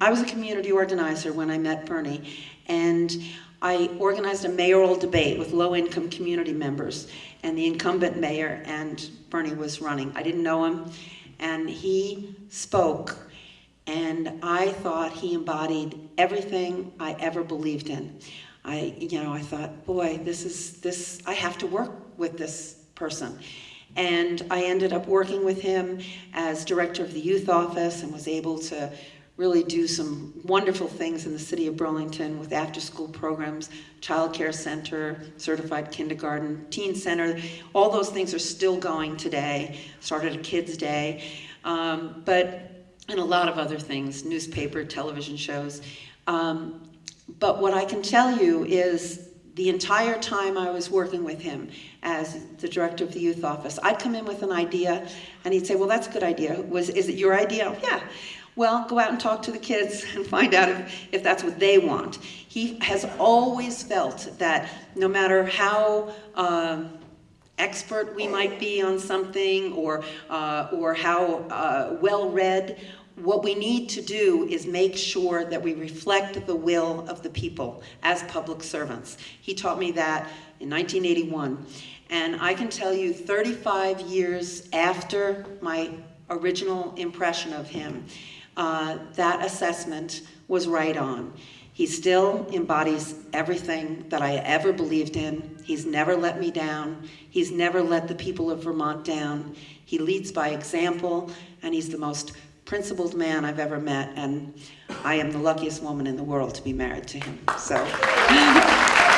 I was a community organizer when I met Bernie, and I organized a mayoral debate with low-income community members, and the incumbent mayor and Bernie was running. I didn't know him, and he spoke, and I thought he embodied everything I ever believed in. I, you know, I thought, boy, this is, this, I have to work with this person. And I ended up working with him as director of the youth office and was able to really do some wonderful things in the city of Burlington with after-school programs, child care center, certified kindergarten, teen center. All those things are still going today. Started a Kids Day. Um, but, and a lot of other things, newspaper, television shows. Um, but what I can tell you is the entire time I was working with him as the director of the youth office, I'd come in with an idea and he'd say, well, that's a good idea. Was, is it your idea? Yeah. Well, go out and talk to the kids and find out if, if that's what they want. He has always felt that no matter how um, expert we might be on something or, uh, or how uh, well-read, what we need to do is make sure that we reflect the will of the people as public servants. He taught me that in 1981. And I can tell you 35 years after my original impression of him, uh, that assessment was right on. He still embodies everything that I ever believed in. He's never let me down. He's never let the people of Vermont down. He leads by example, and he's the most principled man I've ever met, and I am the luckiest woman in the world to be married to him. So.